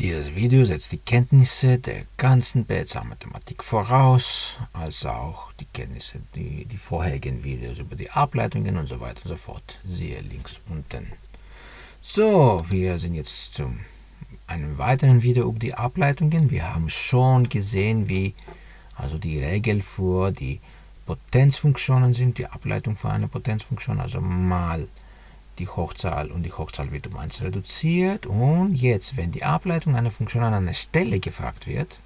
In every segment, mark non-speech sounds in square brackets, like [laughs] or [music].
Dieses Video setzt die Kenntnisse der ganzen BSA-Mathematik voraus, als auch die Kenntnisse, die, die vorherigen Videos über die Ableitungen und so weiter und so fort. Siehe links unten. So, wir sind jetzt zu einem weiteren Video über die Ableitungen. Wir haben schon gesehen, wie also die Regel für die Potenzfunktionen sind, die Ableitung für eine Potenzfunktion, also mal die Hochzahl und die Hochzahl wird um 1 reduziert. Und jetzt, wenn die Ableitung einer Funktion an einer Stelle gefragt wird,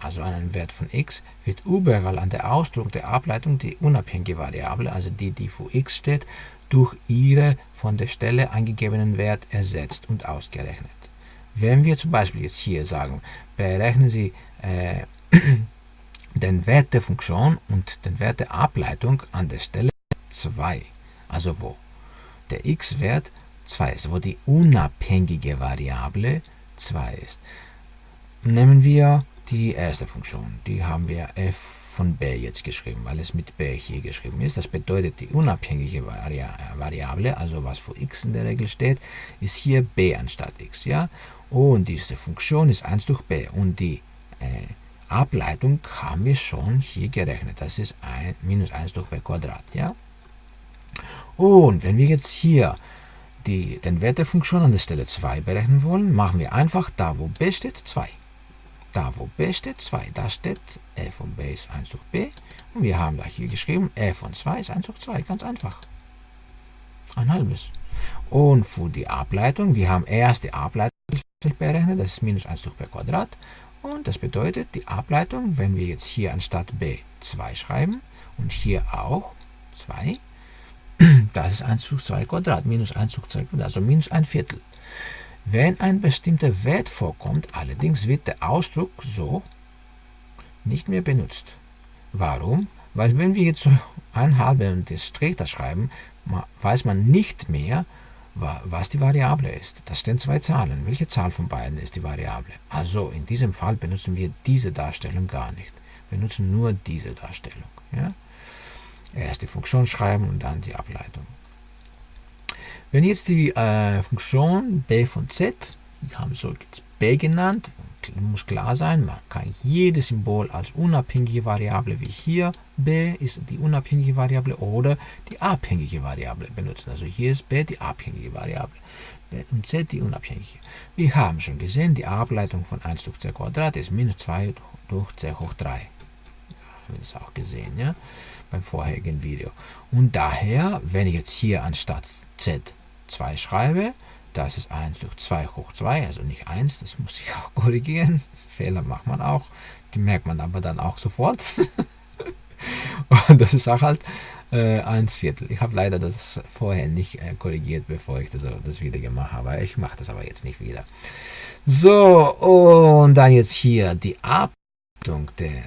also einen Wert von x, wird überall an der Ausdruck der Ableitung die unabhängige Variable, also die, die für x steht, durch ihre von der Stelle eingegebenen Wert ersetzt und ausgerechnet. Wenn wir zum Beispiel jetzt hier sagen, berechnen Sie äh, [clears throat] den Wert der Funktion und den Wert der Ableitung an der Stelle 2, also wo der x-Wert 2 ist, wo die unabhängige Variable 2 ist. Nehmen wir die erste Funktion, die haben wir f von b jetzt geschrieben, weil es mit b hier geschrieben ist. Das bedeutet, die unabhängige Vari Variable, also was für x in der Regel steht, ist hier b anstatt x. Ja? Und diese Funktion ist 1 durch b und die äh, Ableitung haben wir schon hier gerechnet. Das ist ein, minus 1 durch b Quadrat. Ja? Und wenn wir jetzt hier die, den Wert der Funktion an der Stelle 2 berechnen wollen, machen wir einfach da, wo b steht, 2. Da, wo b steht, 2. Da steht f von b ist 1 durch b. Und wir haben da hier geschrieben, f von 2 ist 1 durch 2. Ganz einfach. Ein halbes. Und für die Ableitung, wir haben erst die Ableitung berechnet, das ist minus 1 durch b Quadrat. Und das bedeutet, die Ableitung, wenn wir jetzt hier anstatt b 2 schreiben und hier auch 2, das ist 1 zu 2 Quadrat, minus 1 zu 2 Quadrat, also minus ein Viertel. Wenn ein bestimmter Wert vorkommt, allerdings wird der Ausdruck so nicht mehr benutzt. Warum? Weil wenn wir jetzt so ein halbe und das Strich da schreiben, weiß man nicht mehr, was die Variable ist. Das sind zwei Zahlen. Welche Zahl von beiden ist die Variable? Also in diesem Fall benutzen wir diese Darstellung gar nicht. Wir nutzen nur diese Darstellung. Ja? Erst die Funktion schreiben und dann die Ableitung. Wenn jetzt die äh, Funktion b von z, wir haben so jetzt b genannt, muss klar sein, man kann jedes Symbol als unabhängige Variable wie hier b ist die unabhängige Variable oder die abhängige Variable benutzen. Also hier ist b die abhängige Variable b und z die unabhängige. Wir haben schon gesehen, die Ableitung von 1 durch c Quadrat ist minus 2 durch c hoch 3. Haben wir das auch gesehen, ja? beim vorherigen Video. Und daher, wenn ich jetzt hier anstatt z 2 schreibe, das ist 1 durch 2 hoch 2, also nicht 1, das muss ich [laughs] auch korrigieren. Fehler macht man auch, die merkt man aber dann auch sofort. [laughs] Und das ist auch halt äh, 1 Viertel. Ich habe leider das vorher nicht äh, korrigiert, bevor ich das, das wieder gemacht habe. Ich mache das aber jetzt nicht wieder. So, und dann jetzt hier die Ab der,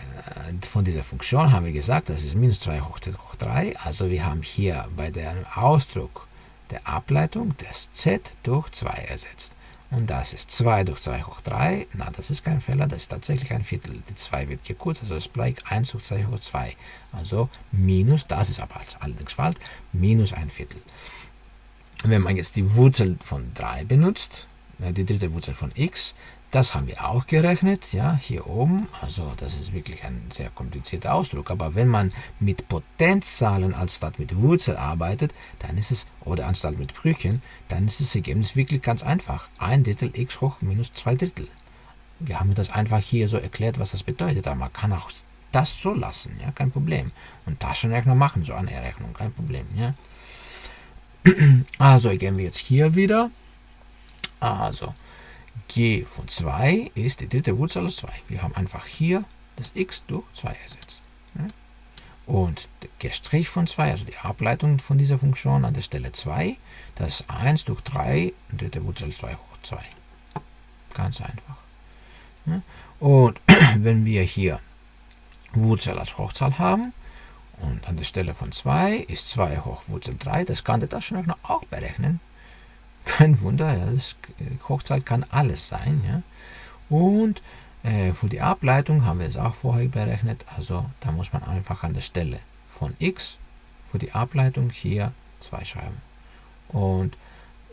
von dieser Funktion haben wir gesagt, das ist minus 2 hoch z hoch 3. Also wir haben hier bei dem Ausdruck der Ableitung das z durch 2 ersetzt. Und das ist 2 durch 2 hoch 3. Na, das ist kein Fehler, das ist tatsächlich ein Viertel. Die 2 wird gekürzt, also es bleibt 1 durch 2 hoch 2. Also minus, das ist aber allerdings falsch, minus ein Viertel. Wenn man jetzt die Wurzel von 3 benutzt, äh, die dritte Wurzel von x, das haben wir auch gerechnet, ja, hier oben. Also das ist wirklich ein sehr komplizierter Ausdruck. Aber wenn man mit Potenzzahlen anstatt mit Wurzel arbeitet, dann ist es, oder anstatt mit Brüchen, dann ist das Ergebnis wirklich ganz einfach. Ein Drittel x hoch minus zwei Drittel. Wir haben das einfach hier so erklärt, was das bedeutet. Aber man kann auch das so lassen, ja, kein Problem. Und Taschenrechner machen so eine Rechnung, kein Problem, ja. [clears throat] Also gehen wir jetzt hier wieder. Also, g von 2 ist die dritte Wurzel aus 2. Wir haben einfach hier das x durch 2 ersetzt. Und der g' von 2, also die Ableitung von dieser Funktion an der Stelle 2, das ist 1 durch 3, dritte Wurzel 2 hoch 2. Ganz einfach. Und [clears throat] wenn wir hier Wurzel als Hochzahl haben, und an der Stelle von 2 ist 2 hoch Wurzel 3, das kann der Taschenrechner auch berechnen. Kein Wunder, ja, das Hochzahl kann alles sein. Ja. Und äh, für die Ableitung haben wir es auch vorher berechnet. Also da muss man einfach an der Stelle von x für die Ableitung hier 2 schreiben. Und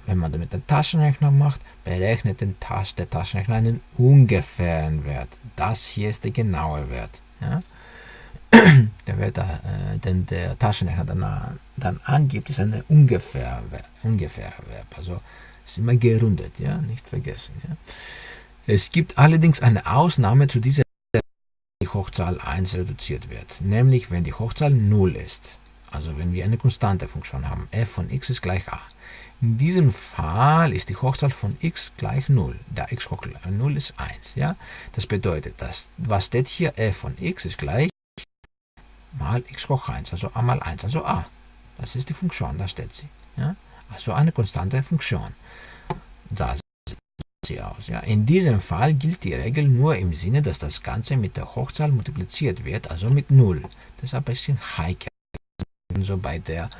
wenn man damit den Taschenrechner macht, berechnet den Tasch, der Taschenrechner einen ungefähren Wert. Das hier ist der genaue Wert. Ja? Der Wert, äh, den der Taschenrechner dann, dann angibt, ist ein ungefähr, ungefährer Wert. Also ist immer gerundet, ja, nicht vergessen. Ja? Es gibt allerdings eine Ausnahme zu dieser die Hochzahl 1 reduziert wird, nämlich wenn die Hochzahl 0 ist. Also wenn wir eine konstante Funktion haben, f von x ist gleich a. In diesem Fall ist die Hochzahl von x gleich 0, da x hoch 0 ist 1. Ja? Das bedeutet, dass, was steht hier, f von x ist gleich mal x hoch 1, also a mal 1, also a. Das ist die Funktion, da steht sie. Ja? Also eine konstante Funktion. Da sieht sie aus. Ja? In diesem Fall gilt die Regel nur im Sinne, dass das Ganze mit der Hochzahl multipliziert wird, also mit 0. Das ist ein bisschen heikel so bei der,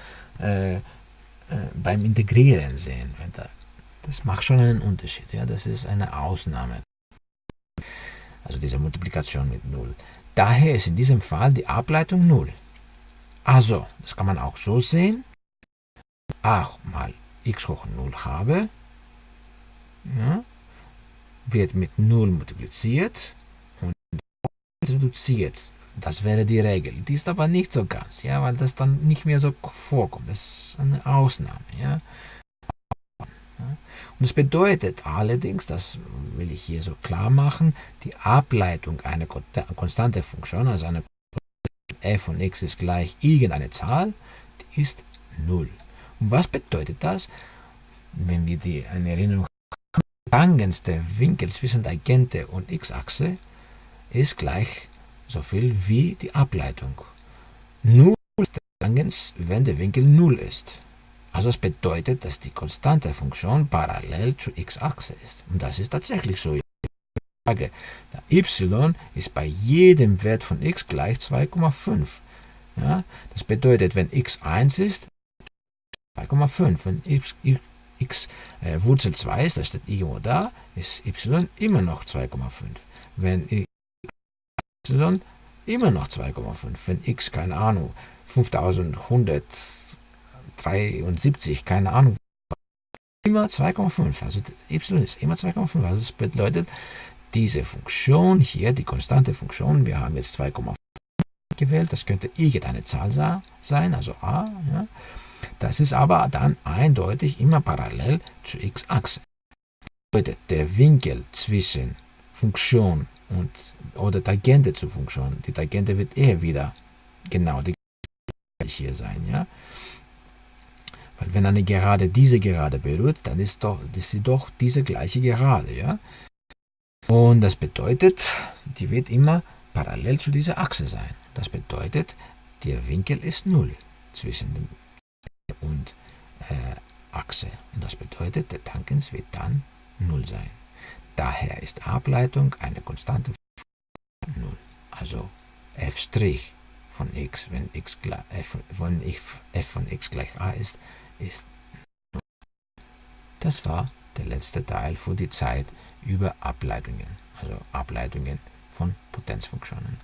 äh, äh, beim Integrieren sehen. Das macht schon einen Unterschied. Ja? Das ist eine Ausnahme. Also diese Multiplikation mit 0. Daher ist in diesem Fall die Ableitung 0. Also, das kann man auch so sehen. a mal x hoch 0 habe, ja, wird mit 0 multipliziert und reduziert das wäre die Regel. Die ist aber nicht so ganz, ja, weil das dann nicht mehr so vorkommt. Das ist eine Ausnahme. Ja. Und es bedeutet allerdings, das will ich hier so klar machen, die Ableitung einer konstanten Funktion, also eine f von x ist gleich irgendeine Zahl, die ist 0. Und was bedeutet das? Wenn wir die eine Erinnerung haben, Tangens der Winkel zwischen der Tangente und x-Achse ist gleich so viel wie die Ableitung. Ist Tangens, wenn der Winkel 0 ist. Also das bedeutet, dass die konstante Funktion parallel zur x-Achse ist. Und das ist tatsächlich so. Der y ist bei jedem Wert von x gleich 2,5. Ja, das bedeutet, wenn x 1 ist, 2,5. Wenn x, x äh, Wurzel 2 ist, das steht irgendwo da, ist y immer noch 2,5. Wenn y immer noch 2,5. Wenn x, keine Ahnung, 5173, keine Ahnung, immer 2,5. Also y ist immer 2,5. Also das bedeutet, diese Funktion hier, die konstante Funktion, wir haben jetzt 2,5 gewählt, das könnte irgendeine Zahl sein, also a, ja. das ist aber dann eindeutig immer parallel zur x-Achse. Bedeutet, der Winkel zwischen Funktion und, oder Tangente zur Funktion. Die Tangente wird eher wieder genau die hier sein. Ja? Weil wenn eine Gerade diese Gerade berührt, dann ist, doch, ist sie doch diese gleiche Gerade. Ja? Und das bedeutet, die wird immer parallel zu dieser Achse sein. Das bedeutet, der Winkel ist 0 zwischen dem und äh, Achse. Und das bedeutet, der Tangens wird dann 0 sein. Daher ist Ableitung eine konstante 0. Also f' von x, wenn x f von, f, f von x gleich a ist, ist 0. Das war der letzte Teil für die Zeit über Ableitungen, also Ableitungen von Potenzfunktionen.